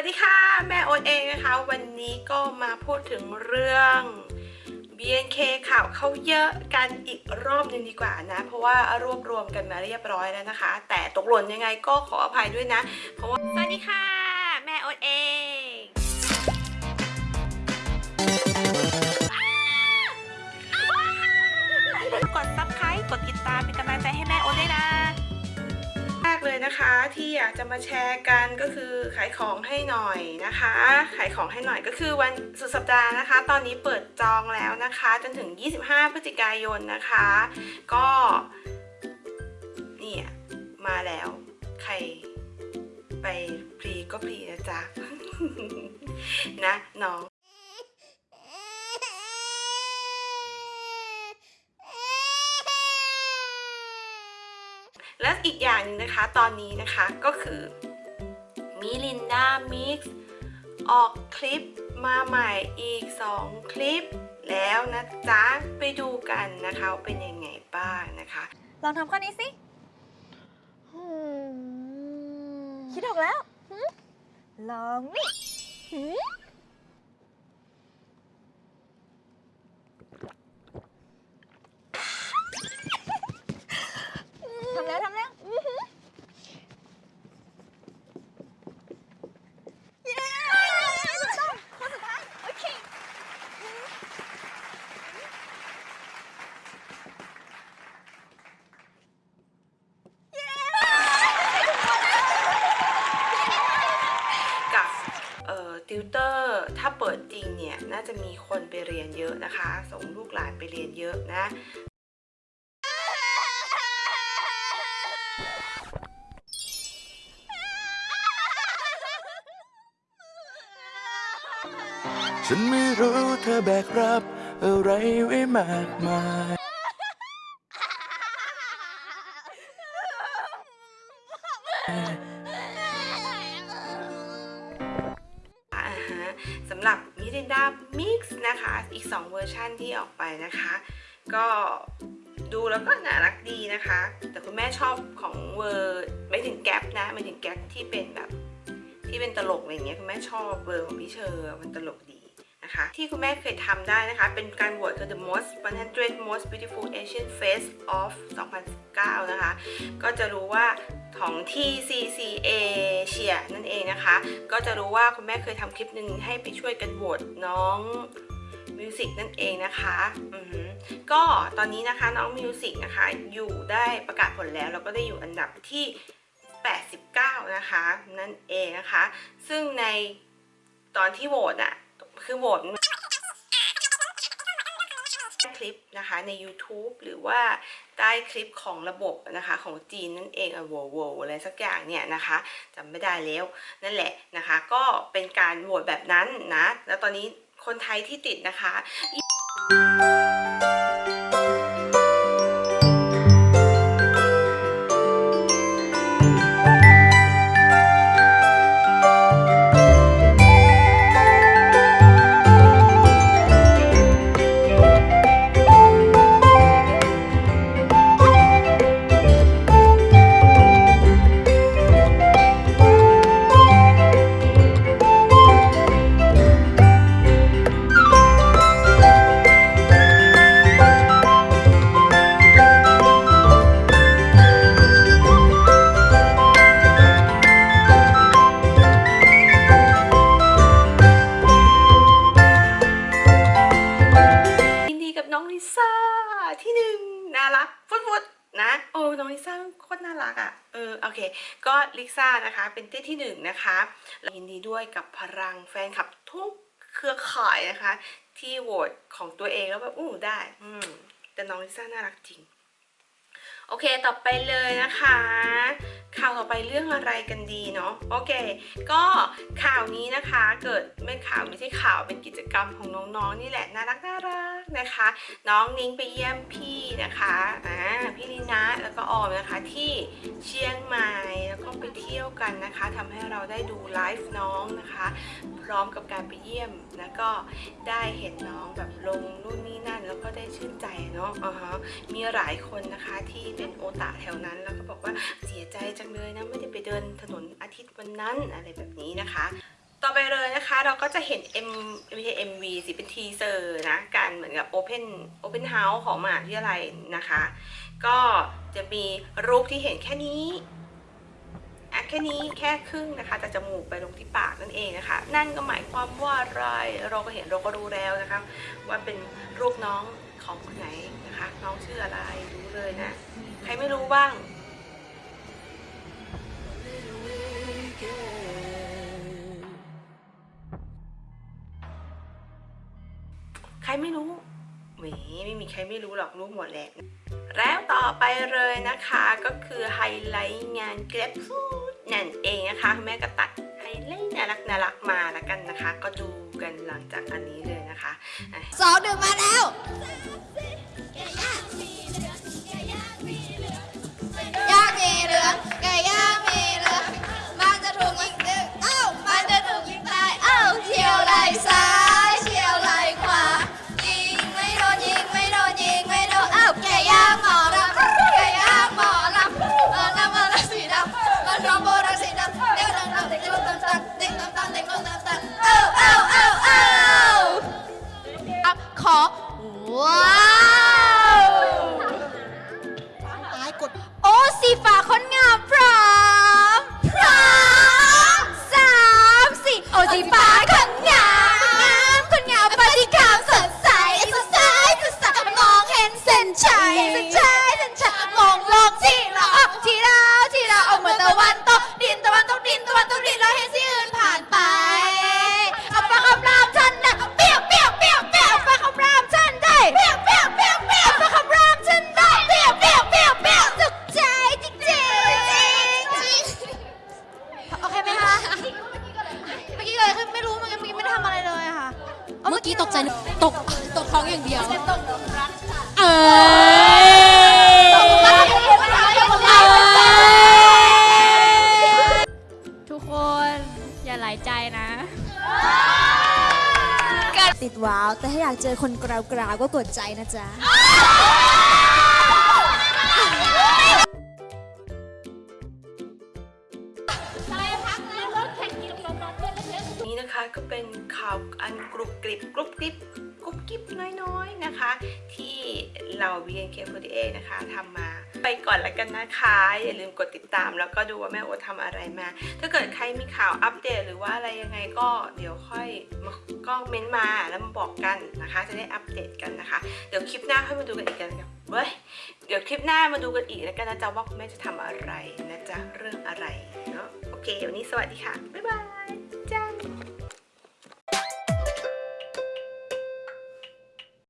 วัสดีค่ะ แม่โอนเองนะคะ วันนี้ก็มาพูดถึงเรื่อง BNK ข่าวเขาเยอะกันอีกรอบนึงดีกว่านะ เพราะว่ารวบรวมกันมาเรียบร้อยแล้วนะคะ แต่ตกหล่นยังไงก็ขออภัยด้วยนะ เพราะว่าสวัสดีค่ะ แม่โอนเองกด subscribe กดติดตามเป็นกำลังใจให้แม่โอนด้วยนะ เลยนะคะที่อยากจะมาแชร์กันก็คือขายของให้หน่อยนะคะ ขายของให้หน่อยก็คือวันสุดสัปดาห์นะคะ ตอนนี้เปิดจองแล้วนะคะ จนถึง 25 พฤศจิกายนนะคะ ก็เนี่ยมาแล้วใครไปพรีก็พรีนะจ๊ะนะน้อง และอีกอย่างหนึงนะคะตอนนี้นะคะก็คือมิลินดามิกซ์ออกคลิปมาใหม่อีก 2 คลิป แล้วนะจ๊ะ ไปดูกันนะคะว่าเป็นยังไงบ้างนะคะ ลองทำข้อนี้สิคิดออกแล้วหึลองนี่หึทำแล้วทำแล้วอื้อหือเย้ถูกต้องข้อสุดท้าย โอเค กับเอ่อ ติวเตอร์ถ้าเปิดจริงเนี่ย น่าจะมีคนไปเรียนเยอะนะคะ ส่งลูกหลานไปเรียนเยอะนะ ฉันไม่รู้เธอแบกรับอะไรไว้มากมายอ่าฮะสำหรับ Mirinda Mix นะคะ อีก 2 เวอร์ชันที่ออกไปนะคะ ก็ดูแล้วก็น่ารักดีนะคะ แต่คุณแม่ชอบของเวอร์ไม่ถึงแก๊ปนะไม่ถึงแก๊ปที่เป็นแบบที่เป็นตลกอะไรอย่างเงี้ยคุณแม่ชอบเวอร์ของพี่เชอร์มันตลกดีนะคะ ที่คุณแม่เคยทำได้นะคะ เป็นการโหวตคือ the most 100 most beautiful Asian face of 2019 นะคะ ก็จะรู้ว่า ของ TCC Asia นั่นเองนะคะ ก็จะรู้ว่าคุณแม่เคยทำคลิปหนึ่งให้ไปช่วยกันโหวตน้องมิวสิกนั่นเองนะคะก็ตอนนี้นะคะน้องมิวสิกนะคะ อยู่ได้ประกาศผลแล้ว แล้วก็ได้อยู่อันดับที่ 89 นะคะ นั่นเองนะคะ ซึ่งในตอนที่โหวตอะคือโหวต คลิปนะคะใน YouTube หรือว่าใต้คลิปของระบบนะคะของจีนนั่นเองอะโวโวอะไรสักอย่างเนี่ยนะคะจำไม่ได้แล้วนั่นแหละนะคะ ก็เป็นการโหวตแบบนั้นนะ แล้วตอนนี้คนไทยที่ติดนะคะ ที่หนึ่งน่ารักฟุดฟูดนะโอ้น้องลิซ่าโคตรน่ารักอะ่ะเออโอเค ก็ลิซ่านะคะ เป็นที่ที่หนึ่งนะคะแล้วยินดีด้วยกับพลังแฟนคลับทุกเครือข่ายนะคะ ที่โหวตของตัวเองแล้วแบบอู้ได้ อืมแต่น้องลิซ่าน่ารักจริง โอเค ต่อไปเลยนะคะ ข่าวต่อไปเรื่องอะไรกันดีเนาะโอเค ก็ข่าวนี้นะคะเกิดไม่ข่าวไม่ใช่ข่าวเป็นกิจกรรมของน้องๆนี่แหละน่ารักน่ารักนะคะ น้องนิ้งไปเยี่ยมพี่นะคะอ่าพี่ลินะแล้วก็ออมนะคะที่เชียงใหม่แล้วก็ไปเที่ยวกันนะคะทำให้เราได้ดูไลฟ์น้องนะคะ พร้อมกับการไปเยี่ยมแล้วก็ได้เห็นน้องแบบลงนู่นนี่นั่น แล้วก็ได้ชื่นใจเนาะอ่าฮะมีหลายคนนะคะที่เป็นโอตาแถวนั้น แล้วก็บอกว่าเสียใจจังเลยนะไม่ได้ไปเดินถนนอาทิตย์วันนั้นอะไรแบบนี้นะคะ ต่อไปเลยนะคะเราก็จะเห็น M ไม่ใช่ MV สิเป็น teaser นะการเหมือนกับ Open Open House ของมหาวิทยาลัยนะคะ ก็จะมีรูปที่เห็นแค่นี้แค่นี้แค่ครึ่งนะคะจากจมูกไปลงที่ปากนั่นเองนะคะ นั่นก็หมายความว่าอะไรเราก็เห็นเราก็รู้แล้วนะคะ ว่าเป็นรูปน้อง ของคนไหนนะคะ น้องชื่ออะไรรู้เลยนะ ใครไม่รู้บ้างใครไม่รู้หีไม่มีใครไม่รู้หรอกรู้หมดแหละ แล้วต่อไปเลยนะคะก็คือไฮไลท์งาน Grab Food นั่นเองนะคะ แม่ก็ตัดไฮไลท์น่ารักน่ารักมาแล้วกันนะคะ ก็ดู กันหลังจากอันนี้เลยนะคะสองหนึ่งมาแล้ว ขอ ว้าว ตายกด โอ้สีฟ้าคน ตกท้องอย่างเดียวตกรักเอ้ยทุกคนอย่าหลายใจนะ ติดว้าว แต่ถ้าอยากเจอคนกราวกราวๆก็กดใจนะจ๊ะ ที่เรา BNK48 นะคะทำมาไปก่อนแล้วกันนะคะ อย่าลืมกดติดตาม แล้วก็ดูว่าแม่โอทำอะไรมา ถ้าเกิดใครมีข่าวอัปเดต หรือว่าอะไรยังไงก็เดี๋ยวค่อยมาก็เม้นต์มาแล้วมาบอกกันนะคะ จะได้อัปเดตกันนะคะ เดี๋ยวคลิปหน้าค่อยมาดูกันอีกกันครับเว้ยเดี๋ยวคลิปหน้ามาดูกันอีกแล้วกันนะจ๊ะว่าคุณแม่จะทำอะไรนะจ๊ะเรื่องอะไรเนาะโอเควันนี้สวัสดีค่ะบ๊ายบาย